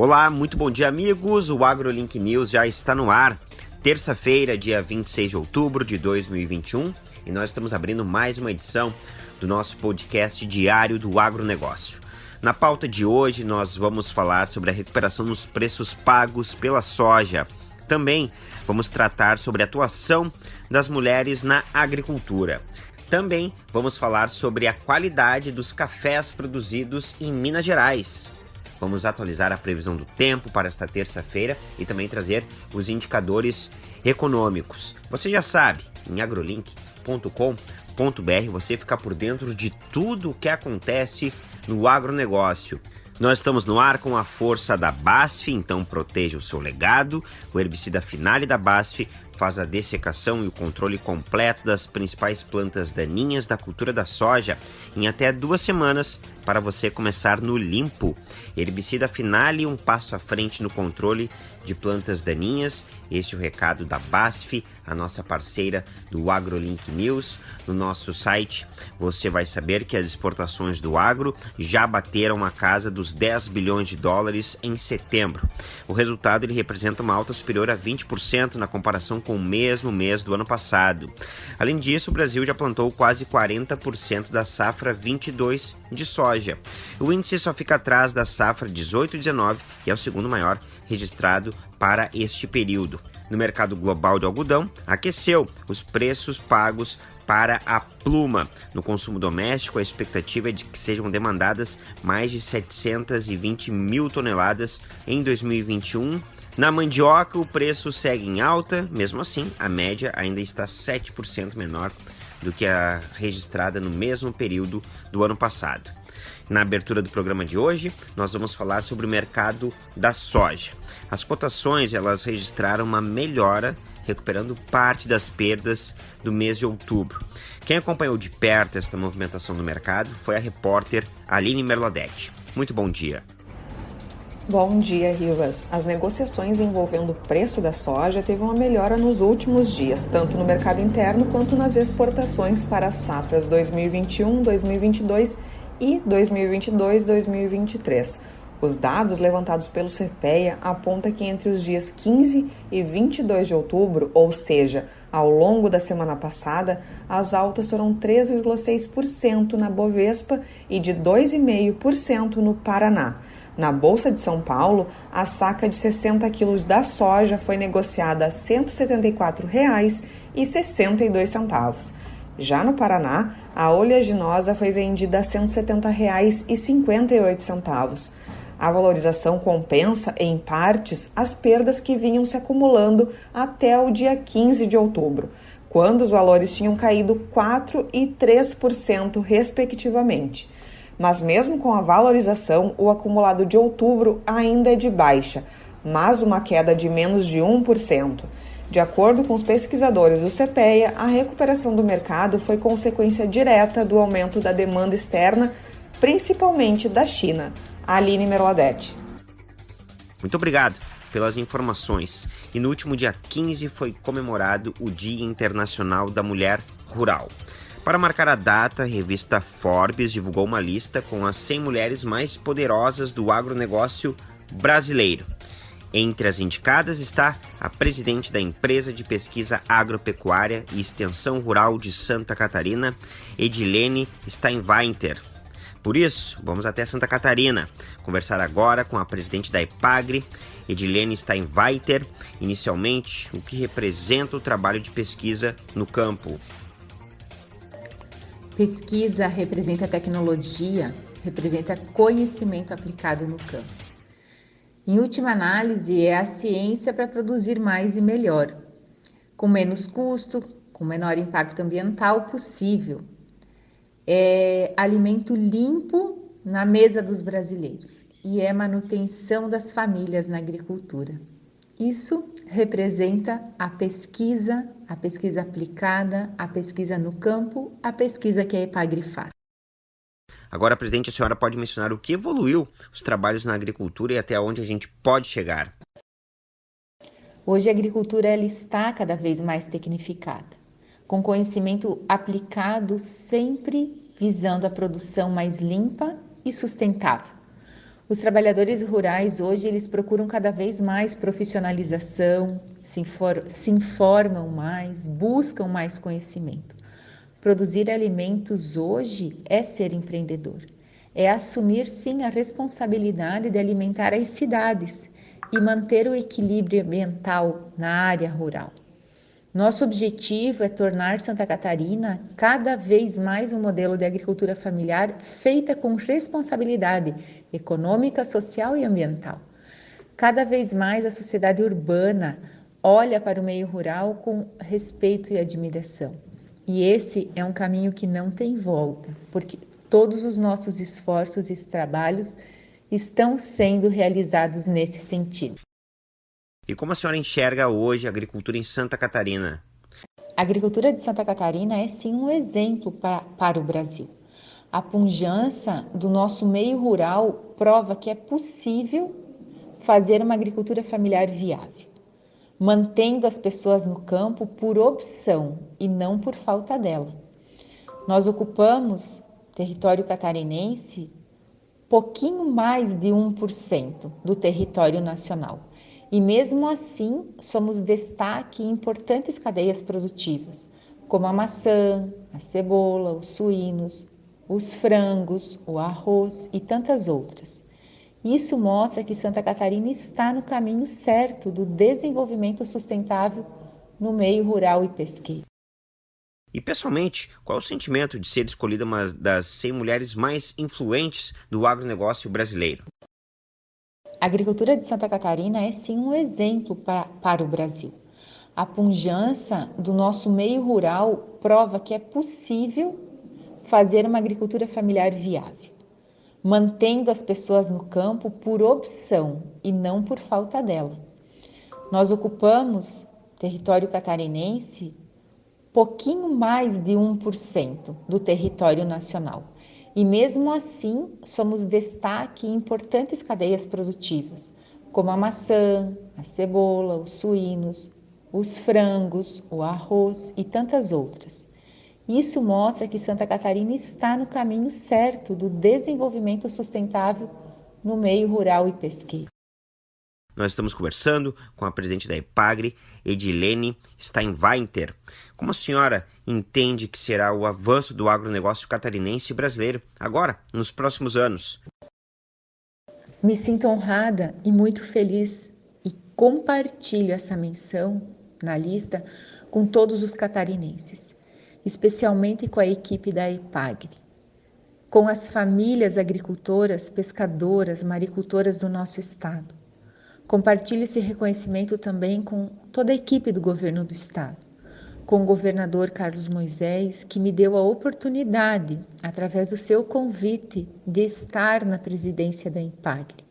Olá, muito bom dia, amigos. O AgroLink News já está no ar. Terça-feira, dia 26 de outubro de 2021, e nós estamos abrindo mais uma edição do nosso podcast diário do agronegócio. Na pauta de hoje, nós vamos falar sobre a recuperação dos preços pagos pela soja. Também vamos tratar sobre a atuação das mulheres na agricultura. Também vamos falar sobre a qualidade dos cafés produzidos em Minas Gerais. Vamos atualizar a previsão do tempo para esta terça-feira e também trazer os indicadores econômicos. Você já sabe, em agrolink.com.br você fica por dentro de tudo o que acontece no agronegócio. Nós estamos no ar com a força da BASF, então proteja o seu legado. O herbicida Finale da BASF faz a dessecação e o controle completo das principais plantas daninhas da cultura da soja em até duas semanas para você começar no limpo. Herbicida Finale, um passo à frente no controle de plantas daninhas. Este é o recado da BASF, a nossa parceira do AgroLink News. No nosso site você vai saber que as exportações do agro já bateram a casa dos 10 bilhões de dólares em setembro. O resultado ele representa uma alta superior a 20% na comparação com o mesmo mês do ano passado. Além disso, o Brasil já plantou quase 40% da safra 22 de soja. O índice só fica atrás da safra 18 e 19, que é o segundo maior registrado para este período. No mercado global de algodão, aqueceu os preços pagos para a pluma. No consumo doméstico, a expectativa é de que sejam demandadas mais de 720 mil toneladas em 2021. Na mandioca, o preço segue em alta, mesmo assim, a média ainda está 7% menor do que a registrada no mesmo período do ano passado. Na abertura do programa de hoje, nós vamos falar sobre o mercado da soja. As cotações elas registraram uma melhora, recuperando parte das perdas do mês de outubro. Quem acompanhou de perto esta movimentação do mercado foi a repórter Aline Merladete. Muito bom dia. Bom dia, Rivas. As negociações envolvendo o preço da soja teve uma melhora nos últimos dias, tanto no mercado interno quanto nas exportações para as safras 2021, 2022 e 2022-2023. Os dados levantados pelo CPEA apontam que entre os dias 15 e 22 de outubro, ou seja, ao longo da semana passada, as altas foram 3,6% na Bovespa e de 2,5% no Paraná. Na Bolsa de São Paulo, a saca de 60 quilos da soja foi negociada a R$ 174,62. Já no Paraná, a oleaginosa foi vendida a R$ 170,58. A valorização compensa, em partes, as perdas que vinham se acumulando até o dia 15 de outubro, quando os valores tinham caído 4% e 3%, respectivamente. Mas, mesmo com a valorização, o acumulado de outubro ainda é de baixa, mas uma queda de menos de 1%. De acordo com os pesquisadores do CPEA, a recuperação do mercado foi consequência direta do aumento da demanda externa, principalmente da China. Aline Merladete. Muito obrigado pelas informações. E no último dia 15 foi comemorado o Dia Internacional da Mulher Rural. Para marcar a data, a revista Forbes divulgou uma lista com as 100 mulheres mais poderosas do agronegócio brasileiro. Entre as indicadas está a presidente da empresa de pesquisa agropecuária e extensão rural de Santa Catarina, Edilene Steinweinter. Por isso, vamos até Santa Catarina conversar agora com a presidente da EPAGRE, Edilene Steinweiter, inicialmente o que representa o trabalho de pesquisa no campo. Pesquisa representa tecnologia, representa conhecimento aplicado no campo. Em última análise, é a ciência para produzir mais e melhor, com menos custo, com menor impacto ambiental possível. É alimento limpo na mesa dos brasileiros e é manutenção das famílias na agricultura. Isso representa a pesquisa, a pesquisa aplicada, a pesquisa no campo, a pesquisa que a EPAGRI faz. Agora, presidente, a senhora pode mencionar o que evoluiu os trabalhos na agricultura e até onde a gente pode chegar? Hoje a agricultura ela está cada vez mais tecnificada, com conhecimento aplicado sempre visando a produção mais limpa e sustentável. Os trabalhadores rurais hoje eles procuram cada vez mais profissionalização, se, se informam mais, buscam mais conhecimento. Produzir alimentos hoje é ser empreendedor, é assumir sim a responsabilidade de alimentar as cidades e manter o equilíbrio ambiental na área rural. Nosso objetivo é tornar Santa Catarina cada vez mais um modelo de agricultura familiar feita com responsabilidade econômica, social e ambiental. Cada vez mais a sociedade urbana olha para o meio rural com respeito e admiração. E esse é um caminho que não tem volta, porque todos os nossos esforços e trabalhos estão sendo realizados nesse sentido. E como a senhora enxerga hoje a agricultura em Santa Catarina? A agricultura de Santa Catarina é sim um exemplo para, para o Brasil. A pujança do nosso meio rural prova que é possível fazer uma agricultura familiar viável, mantendo as pessoas no campo por opção e não por falta dela. Nós ocupamos território catarinense pouquinho mais de 1% do território nacional. E mesmo assim, somos destaque em importantes cadeias produtivas, como a maçã, a cebola, os suínos, os frangos, o arroz e tantas outras. Isso mostra que Santa Catarina está no caminho certo do desenvolvimento sustentável no meio rural e pesqueiro. E pessoalmente, qual o sentimento de ser escolhida uma das 100 mulheres mais influentes do agronegócio brasileiro? A agricultura de Santa Catarina é sim um exemplo para, para o Brasil. A pujança do nosso meio rural prova que é possível fazer uma agricultura familiar viável, mantendo as pessoas no campo por opção e não por falta dela. Nós ocupamos território catarinense pouquinho mais de 1% do território nacional e mesmo assim, somos destaque em importantes cadeias produtivas, como a maçã, a cebola, os suínos, os frangos, o arroz e tantas outras. Isso mostra que Santa Catarina está no caminho certo do desenvolvimento sustentável no meio rural e pesqueiro. Nós estamos conversando com a presidente da EPAGRE, Edilene Steinweinter. Como a senhora entende que será o avanço do agronegócio catarinense e brasileiro agora, nos próximos anos? Me sinto honrada e muito feliz e compartilho essa menção na lista com todos os catarinenses, especialmente com a equipe da EPAGRE, com as famílias agricultoras, pescadoras, maricultoras do nosso estado Compartilhe esse reconhecimento também com toda a equipe do governo do estado, com o governador Carlos Moisés, que me deu a oportunidade, através do seu convite, de estar na presidência da Impagre,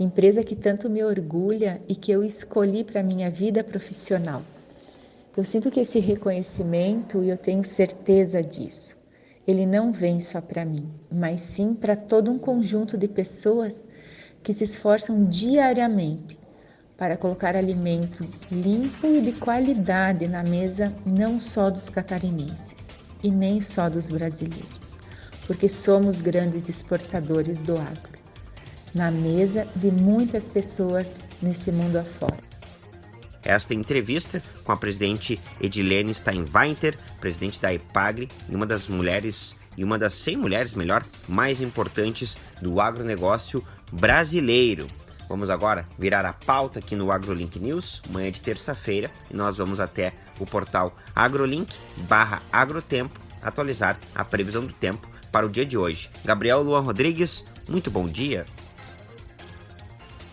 empresa que tanto me orgulha e que eu escolhi para minha vida profissional. Eu sinto que esse reconhecimento, e eu tenho certeza disso, ele não vem só para mim, mas sim para todo um conjunto de pessoas que se esforçam diariamente para colocar alimento limpo e de qualidade na mesa não só dos catarinenses e nem só dos brasileiros, porque somos grandes exportadores do agro, na mesa de muitas pessoas nesse mundo afora. Esta entrevista com a presidente Edilene Steinweinter, presidente da EPAGRE e uma das mulheres e uma das 100 mulheres, melhor, mais importantes do agronegócio brasileiro. Vamos agora virar a pauta aqui no AgroLink News, manhã de terça-feira, e nós vamos até o portal agrolink barra agrotempo atualizar a previsão do tempo para o dia de hoje. Gabriel Luan Rodrigues, muito bom dia.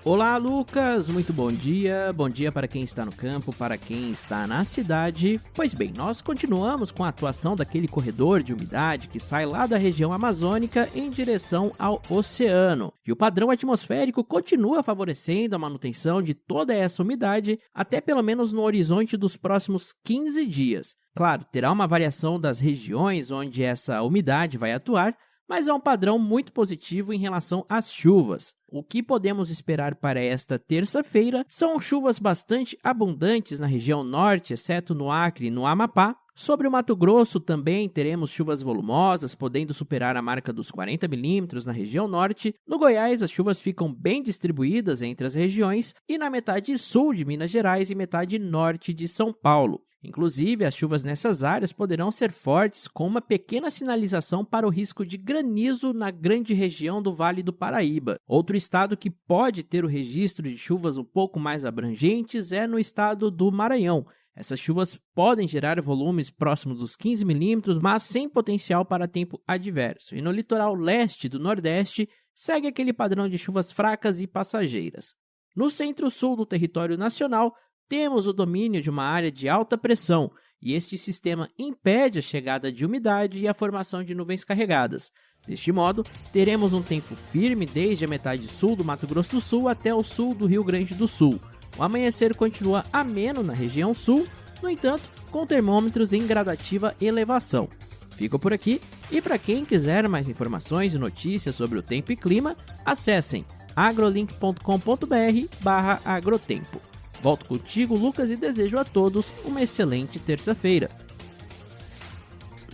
Olá, Lucas. Muito bom dia. Bom dia para quem está no campo, para quem está na cidade. Pois bem, nós continuamos com a atuação daquele corredor de umidade que sai lá da região amazônica em direção ao oceano. E o padrão atmosférico continua favorecendo a manutenção de toda essa umidade até pelo menos no horizonte dos próximos 15 dias. Claro, terá uma variação das regiões onde essa umidade vai atuar, mas é um padrão muito positivo em relação às chuvas. O que podemos esperar para esta terça-feira são chuvas bastante abundantes na região norte, exceto no Acre e no Amapá, Sobre o Mato Grosso também teremos chuvas volumosas, podendo superar a marca dos 40 milímetros na região norte. No Goiás, as chuvas ficam bem distribuídas entre as regiões e na metade sul de Minas Gerais e metade norte de São Paulo. Inclusive, as chuvas nessas áreas poderão ser fortes, com uma pequena sinalização para o risco de granizo na grande região do Vale do Paraíba. Outro estado que pode ter o registro de chuvas um pouco mais abrangentes é no estado do Maranhão, essas chuvas podem gerar volumes próximos dos 15 milímetros, mas sem potencial para tempo adverso. E no litoral leste do Nordeste, segue aquele padrão de chuvas fracas e passageiras. No centro-sul do território nacional, temos o domínio de uma área de alta pressão, e este sistema impede a chegada de umidade e a formação de nuvens carregadas. Deste modo, teremos um tempo firme desde a metade sul do Mato Grosso do Sul até o sul do Rio Grande do Sul. O amanhecer continua ameno na região sul, no entanto, com termômetros em gradativa elevação. Fico por aqui e para quem quiser mais informações e notícias sobre o tempo e clima, acessem agrolink.com.br/agrotempo. Volto contigo, Lucas, e desejo a todos uma excelente terça-feira.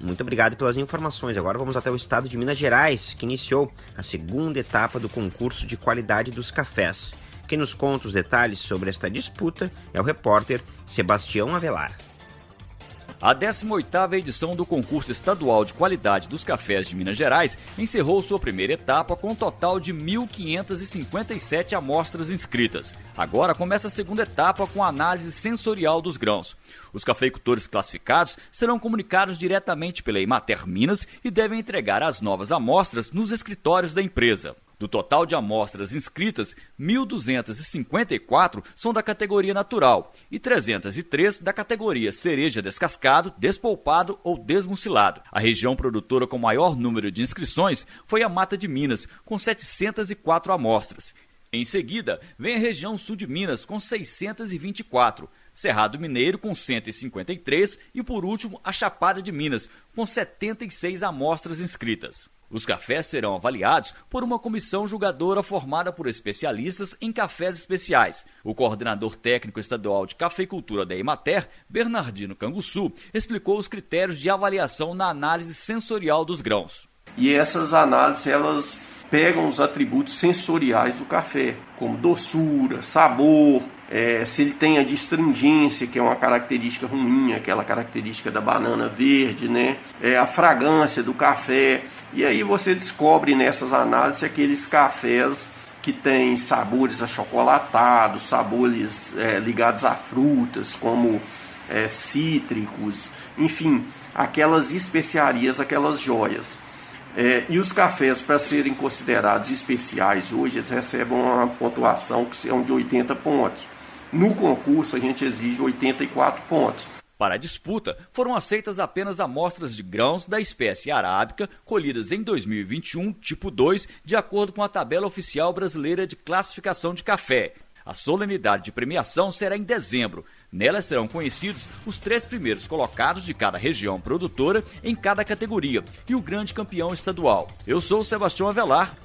Muito obrigado pelas informações. Agora vamos até o estado de Minas Gerais, que iniciou a segunda etapa do concurso de qualidade dos cafés. Quem nos conta os detalhes sobre esta disputa é o repórter Sebastião Avelar. A 18ª edição do concurso estadual de qualidade dos cafés de Minas Gerais encerrou sua primeira etapa com um total de 1.557 amostras inscritas. Agora começa a segunda etapa com a análise sensorial dos grãos. Os cafeicultores classificados serão comunicados diretamente pela Imater Minas e devem entregar as novas amostras nos escritórios da empresa. Do total de amostras inscritas, 1.254 são da categoria natural e 303 da categoria cereja descascado, despolpado ou desmucilado. A região produtora com maior número de inscrições foi a Mata de Minas, com 704 amostras. Em seguida, vem a região sul de Minas, com 624. Cerrado Mineiro com 153 e por último a Chapada de Minas com 76 amostras inscritas. Os cafés serão avaliados por uma comissão julgadora formada por especialistas em cafés especiais. O coordenador técnico estadual de cafeicultura da Emater, Bernardino Canguçu, explicou os critérios de avaliação na análise sensorial dos grãos. E essas análises elas pegam os atributos sensoriais do café, como doçura, sabor, é, se ele tem a distringência, que é uma característica ruim, aquela característica da banana verde, né? É, a fragrância do café. E aí você descobre nessas análises aqueles cafés que têm sabores achocolatados, sabores é, ligados a frutas, como é, cítricos, enfim, aquelas especiarias, aquelas joias. É, e os cafés, para serem considerados especiais hoje, eles recebem uma pontuação que são de 80 pontos. No concurso, a gente exige 84 pontos. Para a disputa, foram aceitas apenas amostras de grãos da espécie arábica colhidas em 2021, tipo 2, de acordo com a tabela oficial brasileira de classificação de café. A solenidade de premiação será em dezembro. Nela serão conhecidos os três primeiros colocados de cada região produtora em cada categoria e o grande campeão estadual. Eu sou o Sebastião Avelar,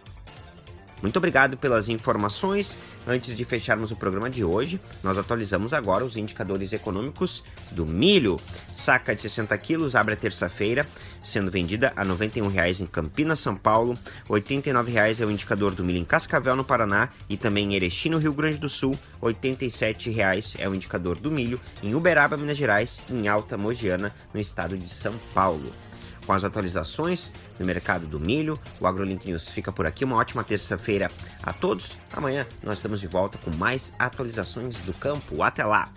muito obrigado pelas informações. Antes de fecharmos o programa de hoje, nós atualizamos agora os indicadores econômicos do milho. Saca de 60 quilos abre a terça-feira, sendo vendida a R$ 91,00 em Campinas, São Paulo. R$ 89,00 é o indicador do milho em Cascavel, no Paraná, e também em Erechim, no Rio Grande do Sul. R$ 87,00 é o indicador do milho em Uberaba, Minas Gerais, e em Alta Mogiana, no estado de São Paulo com as atualizações no mercado do milho. O AgroLink News fica por aqui. Uma ótima terça-feira a todos. Amanhã nós estamos de volta com mais atualizações do campo. Até lá!